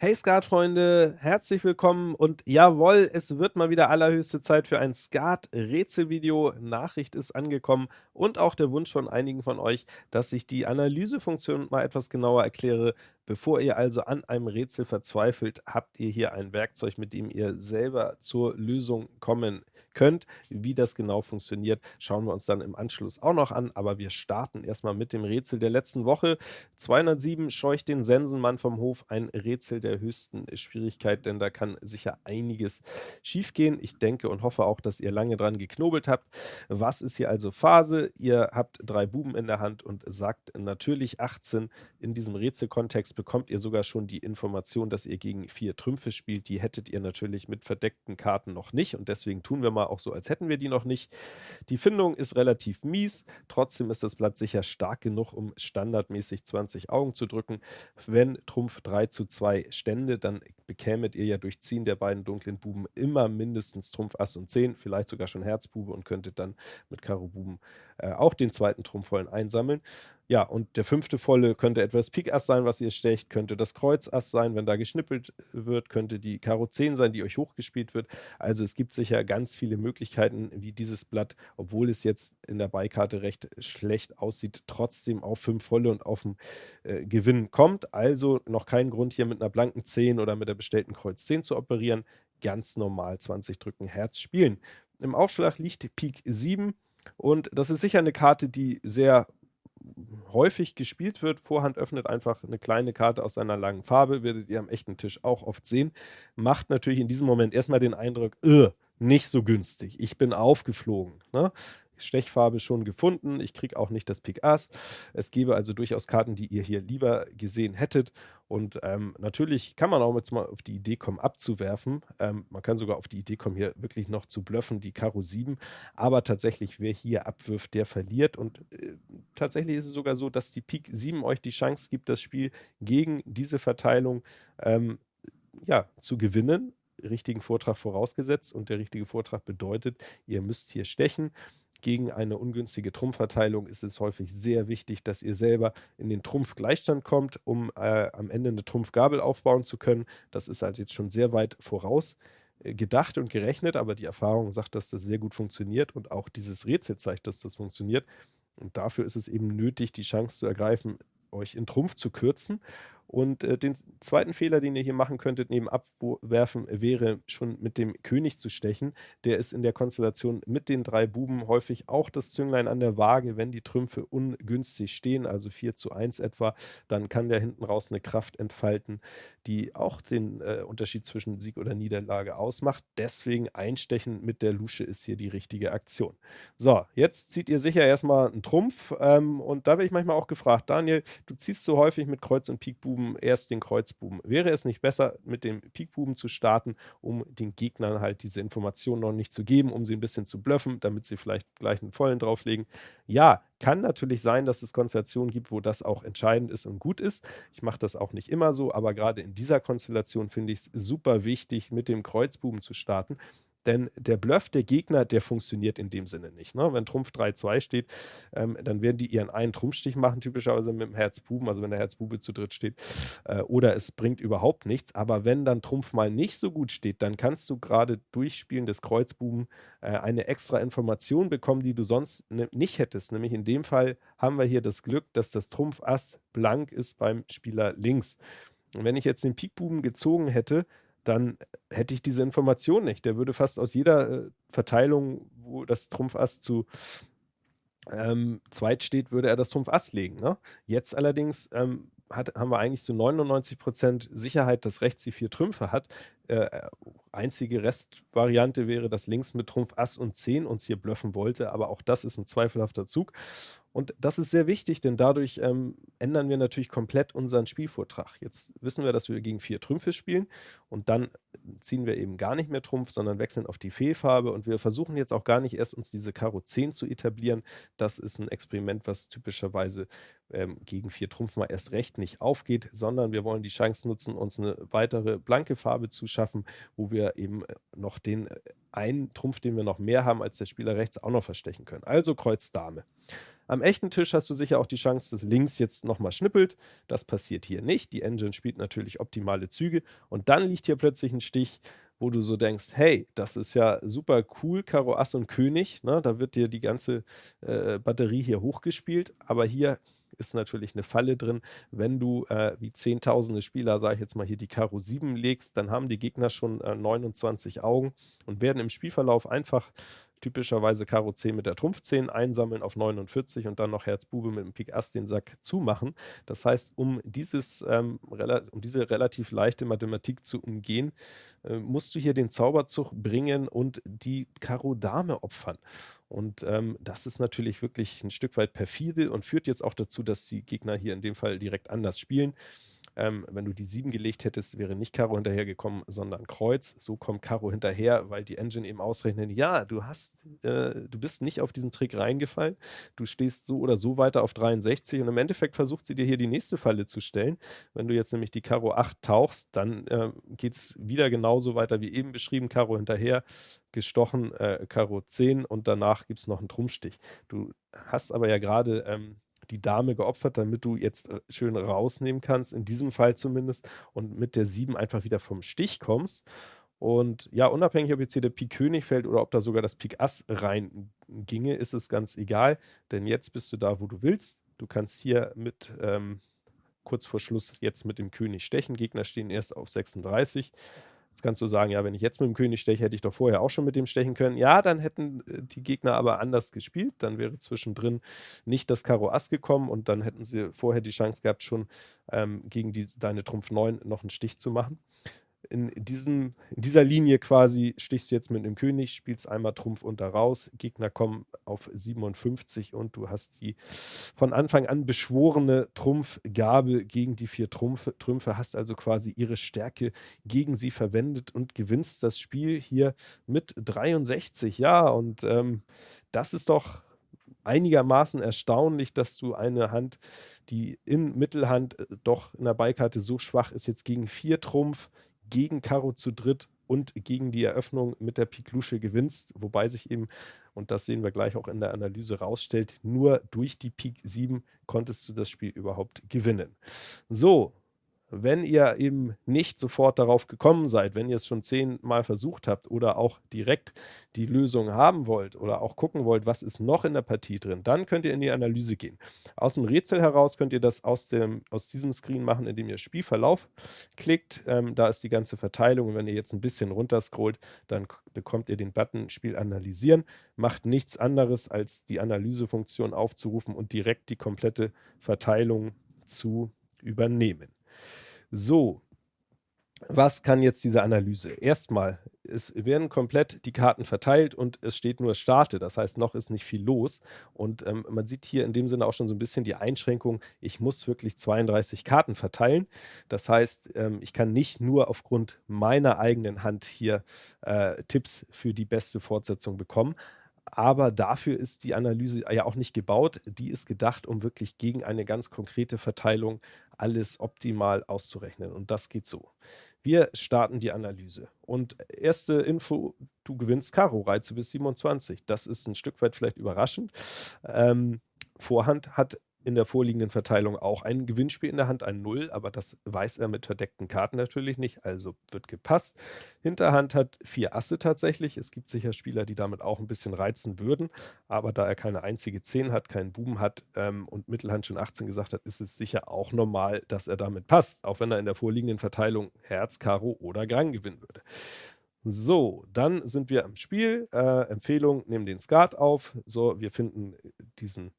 Hey Skatfreunde, herzlich willkommen und jawohl, es wird mal wieder allerhöchste Zeit für ein Skat-Rätselvideo. Nachricht ist angekommen und auch der Wunsch von einigen von euch, dass ich die Analysefunktion mal etwas genauer erkläre. Bevor ihr also an einem Rätsel verzweifelt, habt ihr hier ein Werkzeug, mit dem ihr selber zur Lösung kommen könnt. Wie das genau funktioniert, schauen wir uns dann im Anschluss auch noch an, aber wir starten erstmal mit dem Rätsel der letzten Woche. 207 scheucht den Sensenmann vom Hof, ein Rätsel der höchsten Schwierigkeit, denn da kann sicher einiges schiefgehen. Ich denke und hoffe auch, dass ihr lange dran geknobelt habt. Was ist hier also Phase? Ihr habt drei Buben in der Hand und sagt natürlich 18. In diesem Rätselkontext bekommt ihr sogar schon die Information, dass ihr gegen vier Trümpfe spielt. Die hättet ihr natürlich mit verdeckten Karten noch nicht und deswegen tun wir mal auch so, als hätten wir die noch nicht. Die Findung ist relativ mies, trotzdem ist das Blatt sicher stark genug, um standardmäßig 20 Augen zu drücken. Wenn Trumpf 3 zu 2 stände, dann bekämet ihr ja durch Ziehen der beiden dunklen Buben immer mindestens Trumpf Ass und 10, vielleicht sogar schon Herzbube und könntet dann mit Karo Buben äh, auch den zweiten Trumpfvollen einsammeln. Ja, und der fünfte Volle könnte etwas Pik Ass sein, was ihr stecht, könnte das Kreuz Ass sein, wenn da geschnippelt wird, könnte die Karo 10 sein, die euch hochgespielt wird. Also es gibt sicher ganz viele Möglichkeiten, wie dieses Blatt, obwohl es jetzt in der Beikarte recht schlecht aussieht, trotzdem auf 5 Volle und auf den äh, Gewinn kommt. Also noch kein Grund hier mit einer blanken 10 oder mit der bestellten Kreuz 10 zu operieren. Ganz normal 20 drücken Herz spielen. Im Aufschlag liegt Pik 7 und das ist sicher eine Karte, die sehr häufig gespielt wird. Vorhand öffnet einfach eine kleine Karte aus seiner langen Farbe, werdet ihr am echten Tisch auch oft sehen. Macht natürlich in diesem Moment erstmal den Eindruck, nicht so günstig, ich bin aufgeflogen. Ne? Stechfarbe schon gefunden. Ich kriege auch nicht das Pik Ass. Es gäbe also durchaus Karten, die ihr hier lieber gesehen hättet. Und ähm, natürlich kann man auch jetzt mal auf die Idee kommen, abzuwerfen. Ähm, man kann sogar auf die Idee kommen, hier wirklich noch zu bluffen, die Karo 7. Aber tatsächlich, wer hier abwirft, der verliert. Und äh, tatsächlich ist es sogar so, dass die Pik 7 euch die Chance gibt, das Spiel gegen diese Verteilung ähm, ja, zu gewinnen richtigen Vortrag vorausgesetzt und der richtige Vortrag bedeutet, ihr müsst hier stechen gegen eine ungünstige Trumpfverteilung ist es häufig sehr wichtig, dass ihr selber in den Trumpfgleichstand kommt, um äh, am Ende eine Trumpfgabel aufbauen zu können. Das ist halt jetzt schon sehr weit voraus äh, gedacht und gerechnet, aber die Erfahrung sagt, dass das sehr gut funktioniert und auch dieses Rätsel zeigt, dass das funktioniert. Und dafür ist es eben nötig, die Chance zu ergreifen, euch in Trumpf zu kürzen und äh, den zweiten Fehler, den ihr hier machen könntet, neben Abwerfen, wäre schon mit dem König zu stechen. Der ist in der Konstellation mit den drei Buben häufig auch das Zünglein an der Waage. Wenn die Trümpfe ungünstig stehen, also 4 zu 1 etwa, dann kann der hinten raus eine Kraft entfalten, die auch den äh, Unterschied zwischen Sieg oder Niederlage ausmacht. Deswegen einstechen mit der Lusche ist hier die richtige Aktion. So, jetzt zieht ihr sicher erstmal einen Trumpf ähm, und da werde ich manchmal auch gefragt, Daniel, du ziehst so häufig mit Kreuz und Pik Buben Buben erst den Kreuzbuben. Wäre es nicht besser, mit dem Pikbuben zu starten, um den Gegnern halt diese Informationen noch nicht zu geben, um sie ein bisschen zu bluffen, damit sie vielleicht gleich einen vollen drauflegen? Ja, kann natürlich sein, dass es Konstellationen gibt, wo das auch entscheidend ist und gut ist. Ich mache das auch nicht immer so, aber gerade in dieser Konstellation finde ich es super wichtig, mit dem Kreuzbuben zu starten, denn der Bluff der Gegner, der funktioniert in dem Sinne nicht. Ne? Wenn Trumpf 3-2 steht, ähm, dann werden die ihren einen Trumpfstich machen, typischerweise mit dem Herzbuben, also wenn der Herzbube zu dritt steht. Äh, oder es bringt überhaupt nichts. Aber wenn dann Trumpf mal nicht so gut steht, dann kannst du gerade durch Spielen des Kreuzbuben äh, eine extra Information bekommen, die du sonst nicht hättest. Nämlich in dem Fall haben wir hier das Glück, dass das Trumpf Ass blank ist beim Spieler links. Und wenn ich jetzt den Pikbuben gezogen hätte, dann hätte ich diese Information nicht. Der würde fast aus jeder äh, Verteilung, wo das Trumpf Ass zu ähm, zweit steht, würde er das Trumpf Ass legen. Ne? Jetzt allerdings ähm, hat, haben wir eigentlich zu 99% Sicherheit, dass rechts die vier Trümpfe hat. Äh, einzige Restvariante wäre, dass links mit Trumpf Ass und 10 uns hier bluffen wollte, aber auch das ist ein zweifelhafter Zug. Und das ist sehr wichtig, denn dadurch ähm, ändern wir natürlich komplett unseren Spielvortrag. Jetzt wissen wir, dass wir gegen vier Trümpfe spielen und dann ziehen wir eben gar nicht mehr Trumpf, sondern wechseln auf die Fehlfarbe und wir versuchen jetzt auch gar nicht erst uns diese Karo 10 zu etablieren. Das ist ein Experiment, was typischerweise ähm, gegen vier Trumpf mal erst recht nicht aufgeht, sondern wir wollen die Chance nutzen, uns eine weitere blanke Farbe zu schaffen, wo wir eben äh, noch den äh, einen Trumpf, den wir noch mehr haben als der Spieler rechts, auch noch verstechen können. Also Kreuz Dame. Am echten Tisch hast du sicher auch die Chance, dass links jetzt nochmal schnippelt. Das passiert hier nicht. Die Engine spielt natürlich optimale Züge und dann liegt hier plötzlich ein Stich, wo du so denkst, hey, das ist ja super cool, Karo Ass und König, ne? da wird dir die ganze äh, Batterie hier hochgespielt, aber hier ist natürlich eine Falle drin. Wenn du äh, wie zehntausende Spieler, sage ich jetzt mal hier, die Karo 7 legst, dann haben die Gegner schon äh, 29 Augen und werden im Spielverlauf einfach typischerweise Karo 10 mit der Trumpf 10 einsammeln auf 49 und dann noch Herz Bube mit dem Pik Ass den Sack zumachen. Das heißt, um, dieses, ähm, um diese relativ leichte Mathematik zu umgehen, äh, musst du hier den Zauberzug bringen und die Karo Dame opfern. Und ähm, das ist natürlich wirklich ein Stück weit perfide und führt jetzt auch dazu, dass die Gegner hier in dem Fall direkt anders spielen. Ähm, wenn du die 7 gelegt hättest, wäre nicht Karo hinterhergekommen, sondern Kreuz. So kommt Karo hinterher, weil die Engine eben ausrechnet, ja, du hast, äh, du bist nicht auf diesen Trick reingefallen. Du stehst so oder so weiter auf 63 und im Endeffekt versucht sie dir hier die nächste Falle zu stellen. Wenn du jetzt nämlich die Karo 8 tauchst, dann äh, geht es wieder genauso weiter wie eben beschrieben. Karo hinterher, gestochen, äh, Karo 10 und danach gibt es noch einen Trumpfstich. Du hast aber ja gerade ähm, die Dame geopfert, damit du jetzt äh, schön rausnehmen kannst, in diesem Fall zumindest, und mit der 7 einfach wieder vom Stich kommst. Und ja, unabhängig, ob jetzt hier der Pik König fällt oder ob da sogar das Pik Ass rein ginge, ist es ganz egal, denn jetzt bist du da, wo du willst. Du kannst hier mit ähm, kurz vor Schluss jetzt mit dem König stechen. Gegner stehen erst auf 36. Jetzt kannst du sagen, ja, wenn ich jetzt mit dem König steche, hätte ich doch vorher auch schon mit dem stechen können. Ja, dann hätten äh, die Gegner aber anders gespielt. Dann wäre zwischendrin nicht das Karo Ass gekommen und dann hätten sie vorher die Chance gehabt, schon ähm, gegen die, deine Trumpf 9 noch einen Stich zu machen in, diesem, in dieser Linie quasi stichst du jetzt mit einem König, spielst einmal Trumpf unter raus, Gegner kommen auf 57 und du hast die von Anfang an beschworene Trumpfgabe gegen die vier Trumpfe, Trümpfe, hast also quasi ihre Stärke gegen sie verwendet und gewinnst das Spiel hier mit 63. Ja, und ähm, das ist doch einigermaßen erstaunlich, dass du eine Hand, die in Mittelhand äh, doch in der Beikarte so schwach ist, jetzt gegen vier Trumpf, gegen Karo zu dritt und gegen die Eröffnung mit der Pik Lusche gewinnst, wobei sich eben, und das sehen wir gleich auch in der Analyse rausstellt, nur durch die Pik 7 konntest du das Spiel überhaupt gewinnen. So, wenn ihr eben nicht sofort darauf gekommen seid, wenn ihr es schon zehnmal versucht habt oder auch direkt die Lösung haben wollt oder auch gucken wollt, was ist noch in der Partie drin, dann könnt ihr in die Analyse gehen. Aus dem Rätsel heraus könnt ihr das aus, dem, aus diesem Screen machen, indem ihr Spielverlauf klickt. Ähm, da ist die ganze Verteilung und wenn ihr jetzt ein bisschen runterscrollt, dann bekommt ihr den Button Spiel analysieren. Macht nichts anderes, als die Analysefunktion aufzurufen und direkt die komplette Verteilung zu übernehmen. So, was kann jetzt diese Analyse? Erstmal, es werden komplett die Karten verteilt und es steht nur Starte, das heißt, noch ist nicht viel los. Und ähm, man sieht hier in dem Sinne auch schon so ein bisschen die Einschränkung, ich muss wirklich 32 Karten verteilen. Das heißt, ähm, ich kann nicht nur aufgrund meiner eigenen Hand hier äh, Tipps für die beste Fortsetzung bekommen, aber dafür ist die Analyse ja auch nicht gebaut. Die ist gedacht, um wirklich gegen eine ganz konkrete Verteilung alles optimal auszurechnen. Und das geht so. Wir starten die Analyse. Und erste Info, du gewinnst Karo-Reize bis 27. Das ist ein Stück weit vielleicht überraschend. Ähm, Vorhand hat in der vorliegenden Verteilung auch ein Gewinnspiel in der Hand, ein Null, aber das weiß er mit verdeckten Karten natürlich nicht, also wird gepasst. Hinterhand hat vier Asse tatsächlich. Es gibt sicher Spieler, die damit auch ein bisschen reizen würden, aber da er keine einzige 10 hat, keinen Buben hat ähm, und Mittelhand schon 18 gesagt hat, ist es sicher auch normal, dass er damit passt, auch wenn er in der vorliegenden Verteilung Herz, Karo oder Gang gewinnen würde. So, dann sind wir am Spiel. Äh, Empfehlung, nehmen den Skat auf. So, wir finden diesen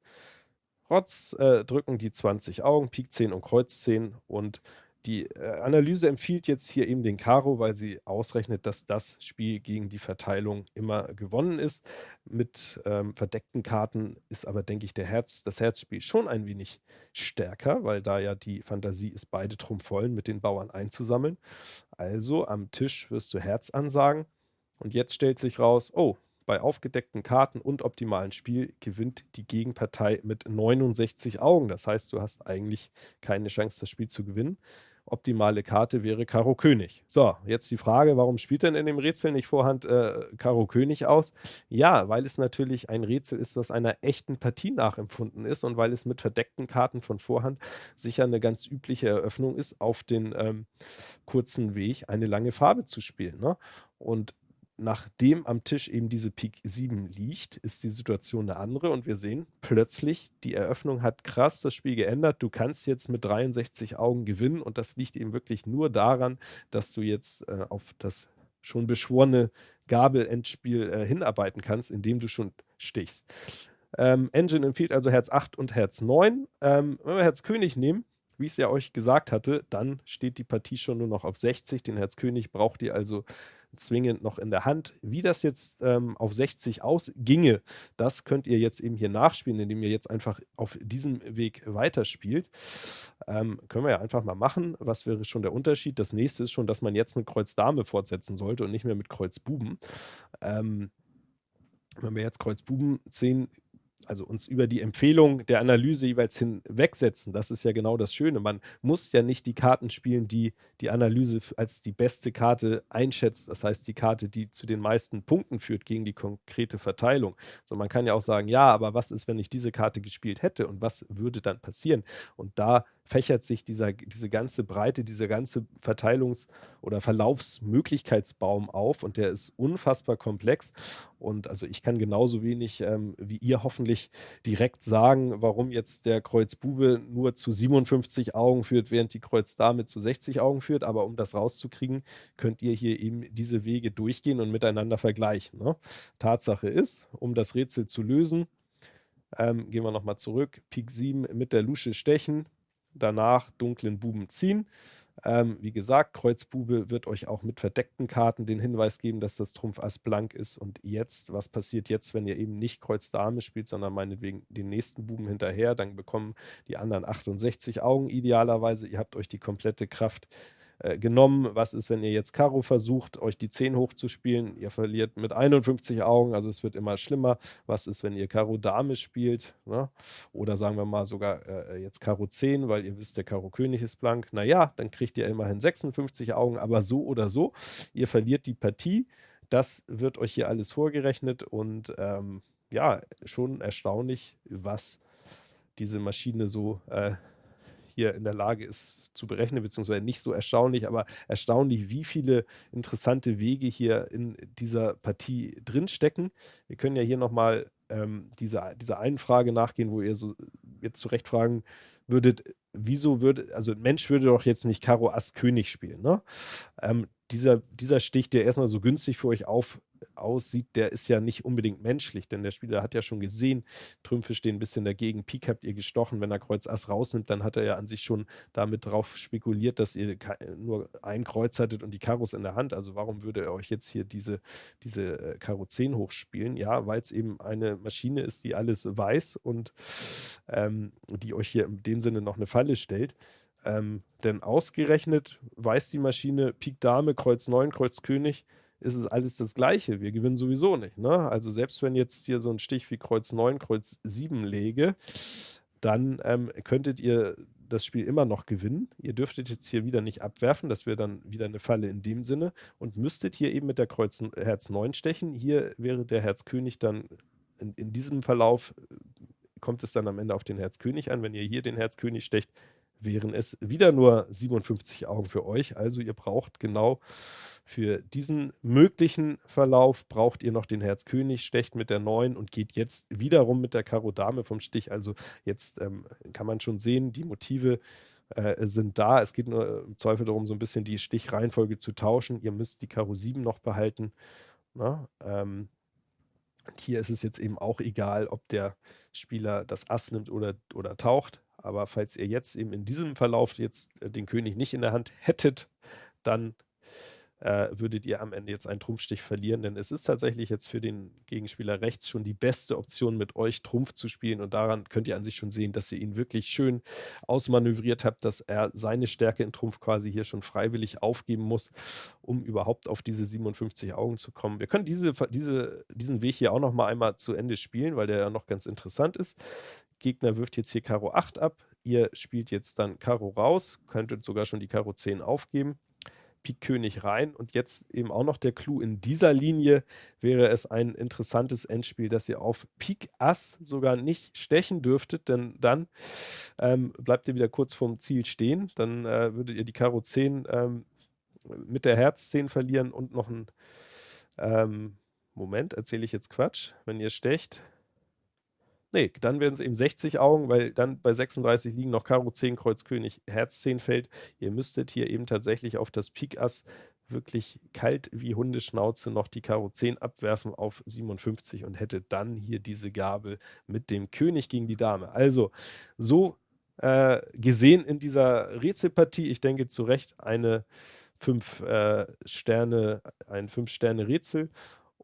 Rotz äh, drücken die 20 Augen, Pik 10 und Kreuz 10 und die äh, Analyse empfiehlt jetzt hier eben den Karo, weil sie ausrechnet, dass das Spiel gegen die Verteilung immer gewonnen ist. Mit ähm, verdeckten Karten ist aber, denke ich, der Herz, das Herzspiel schon ein wenig stärker, weil da ja die Fantasie ist, beide Trumpf mit den Bauern einzusammeln. Also am Tisch wirst du Herz ansagen und jetzt stellt sich raus, oh, bei aufgedeckten Karten und optimalen Spiel gewinnt die Gegenpartei mit 69 Augen. Das heißt, du hast eigentlich keine Chance, das Spiel zu gewinnen. optimale Karte wäre Karo König. So, jetzt die Frage, warum spielt denn in dem Rätsel nicht Vorhand äh, Karo König aus? Ja, weil es natürlich ein Rätsel ist, was einer echten Partie nachempfunden ist und weil es mit verdeckten Karten von Vorhand sicher eine ganz übliche Eröffnung ist, auf den ähm, kurzen Weg eine lange Farbe zu spielen. Ne? Und nachdem am Tisch eben diese Pik 7 liegt, ist die Situation eine andere und wir sehen plötzlich, die Eröffnung hat krass das Spiel geändert. Du kannst jetzt mit 63 Augen gewinnen und das liegt eben wirklich nur daran, dass du jetzt äh, auf das schon beschworene Gabel-Endspiel äh, hinarbeiten kannst, indem du schon stichst. Ähm, Engine empfiehlt also Herz 8 und Herz 9. Ähm, wenn wir Herz König nehmen, wie ich es ja euch gesagt hatte, dann steht die Partie schon nur noch auf 60. Den Herz König braucht ihr also zwingend noch in der Hand. Wie das jetzt ähm, auf 60 ausginge, das könnt ihr jetzt eben hier nachspielen, indem ihr jetzt einfach auf diesem Weg weiterspielt. Ähm, können wir ja einfach mal machen. Was wäre schon der Unterschied? Das nächste ist schon, dass man jetzt mit Kreuz Dame fortsetzen sollte und nicht mehr mit Kreuz Buben. Ähm, wenn wir jetzt Kreuz Buben 10 also uns über die Empfehlung der Analyse jeweils hinwegsetzen. Das ist ja genau das Schöne. Man muss ja nicht die Karten spielen, die die Analyse als die beste Karte einschätzt. Das heißt, die Karte, die zu den meisten Punkten führt gegen die konkrete Verteilung. So, man kann ja auch sagen, ja, aber was ist, wenn ich diese Karte gespielt hätte und was würde dann passieren? Und da fächert sich dieser, diese ganze Breite, dieser ganze Verteilungs- oder Verlaufsmöglichkeitsbaum auf und der ist unfassbar komplex. Und also ich kann genauso wenig ähm, wie ihr hoffentlich direkt sagen, warum jetzt der Kreuz Bube nur zu 57 Augen führt, während die Kreuz Dame zu 60 Augen führt. Aber um das rauszukriegen, könnt ihr hier eben diese Wege durchgehen und miteinander vergleichen. Ne? Tatsache ist, um das Rätsel zu lösen, ähm, gehen wir nochmal zurück. Pik 7 mit der Lusche stechen danach dunklen Buben ziehen. Ähm, wie gesagt, Kreuzbube wird euch auch mit verdeckten Karten den Hinweis geben, dass das Trumpf Ass blank ist. Und jetzt, was passiert jetzt, wenn ihr eben nicht Kreuz Dame spielt, sondern meinetwegen den nächsten Buben hinterher? Dann bekommen die anderen 68 Augen idealerweise. Ihr habt euch die komplette Kraft äh, genommen. Was ist, wenn ihr jetzt Karo versucht, euch die 10 hochzuspielen? Ihr verliert mit 51 Augen, also es wird immer schlimmer. Was ist, wenn ihr Karo Dame spielt? Ne? Oder sagen wir mal sogar äh, jetzt Karo 10, weil ihr wisst, der Karo König ist blank. Naja, dann kriegt ihr immerhin 56 Augen, aber so oder so, ihr verliert die Partie. Das wird euch hier alles vorgerechnet und ähm, ja, schon erstaunlich, was diese Maschine so äh, hier in der Lage ist zu berechnen, beziehungsweise nicht so erstaunlich, aber erstaunlich, wie viele interessante Wege hier in dieser Partie drinstecken. Wir können ja hier nochmal ähm, dieser, dieser einen Frage nachgehen, wo ihr so jetzt zurecht fragen würdet, wieso würde, also ein Mensch würde doch jetzt nicht Karo Ass König spielen, ne? Ähm, dieser, dieser Stich, der erstmal so günstig für euch auf, aussieht, der ist ja nicht unbedingt menschlich, denn der Spieler hat ja schon gesehen, Trümpfe stehen ein bisschen dagegen, Pik habt ihr gestochen, wenn er Kreuz Ass rausnimmt, dann hat er ja an sich schon damit drauf spekuliert, dass ihr nur ein Kreuz hattet und die Karos in der Hand, also warum würde er euch jetzt hier diese, diese äh, Karo 10 hochspielen? Ja, weil es eben eine Maschine ist, die alles weiß und ähm, die euch hier in dem Sinne noch eine Falle stellt. Ähm, denn ausgerechnet weiß die Maschine Pik Dame, Kreuz 9, Kreuz König, ist es alles das Gleiche. Wir gewinnen sowieso nicht. Ne? Also selbst wenn jetzt hier so ein Stich wie Kreuz 9, Kreuz 7 lege, dann ähm, könntet ihr das Spiel immer noch gewinnen. Ihr dürftet jetzt hier wieder nicht abwerfen, das wäre dann wieder eine Falle in dem Sinne und müsstet hier eben mit der Kreuz Herz 9 stechen. Hier wäre der Herz König dann in, in diesem Verlauf, äh, kommt es dann am Ende auf den Herz König an. Wenn ihr hier den Herz König stecht, wären es wieder nur 57 Augen für euch. Also ihr braucht genau für diesen möglichen Verlauf braucht ihr noch den Herz König, stecht mit der 9 und geht jetzt wiederum mit der Karo Dame vom Stich. Also jetzt ähm, kann man schon sehen, die Motive äh, sind da. Es geht nur im Zweifel darum, so ein bisschen die Stichreihenfolge zu tauschen. Ihr müsst die Karo 7 noch behalten. Na, ähm, hier ist es jetzt eben auch egal, ob der Spieler das Ass nimmt oder, oder taucht. Aber falls ihr jetzt eben in diesem Verlauf jetzt äh, den König nicht in der Hand hättet, dann äh, würdet ihr am Ende jetzt einen Trumpfstich verlieren, denn es ist tatsächlich jetzt für den Gegenspieler rechts schon die beste Option, mit euch Trumpf zu spielen und daran könnt ihr an sich schon sehen, dass ihr ihn wirklich schön ausmanövriert habt, dass er seine Stärke in Trumpf quasi hier schon freiwillig aufgeben muss, um überhaupt auf diese 57 Augen zu kommen. Wir können diese, diese, diesen Weg hier auch noch mal einmal zu Ende spielen, weil der ja noch ganz interessant ist. Gegner wirft jetzt hier Karo 8 ab. ihr spielt jetzt dann Karo raus, könntet sogar schon die Karo 10 aufgeben. Pik König rein. Und jetzt eben auch noch der Clou. In dieser Linie wäre es ein interessantes Endspiel, dass ihr auf Pik Ass sogar nicht stechen dürftet, denn dann ähm, bleibt ihr wieder kurz vorm Ziel stehen, dann äh, würdet ihr die Karo 10 ähm, mit der Herz 10 verlieren und noch ein ähm, Moment, erzähle ich jetzt Quatsch, wenn ihr stecht, Ne, dann werden es eben 60 Augen, weil dann bei 36 liegen noch Karo 10, Kreuz König, Herz 10 fällt. Ihr müsstet hier eben tatsächlich auf das Pik Ass wirklich kalt wie Hundeschnauze noch die Karo 10 abwerfen auf 57 und hätte dann hier diese Gabel mit dem König gegen die Dame. Also, so äh, gesehen in dieser Rätselpartie, ich denke zu Recht eine 5 äh, Sterne, ein 5 Sterne Rätsel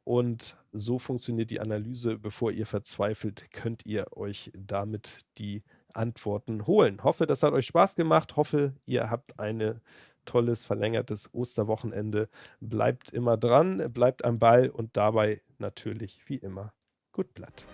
und so funktioniert die Analyse. Bevor ihr verzweifelt, könnt ihr euch damit die Antworten holen. Hoffe, das hat euch Spaß gemacht. Hoffe, ihr habt ein tolles, verlängertes Osterwochenende. Bleibt immer dran, bleibt am Ball und dabei natürlich wie immer gut Blatt.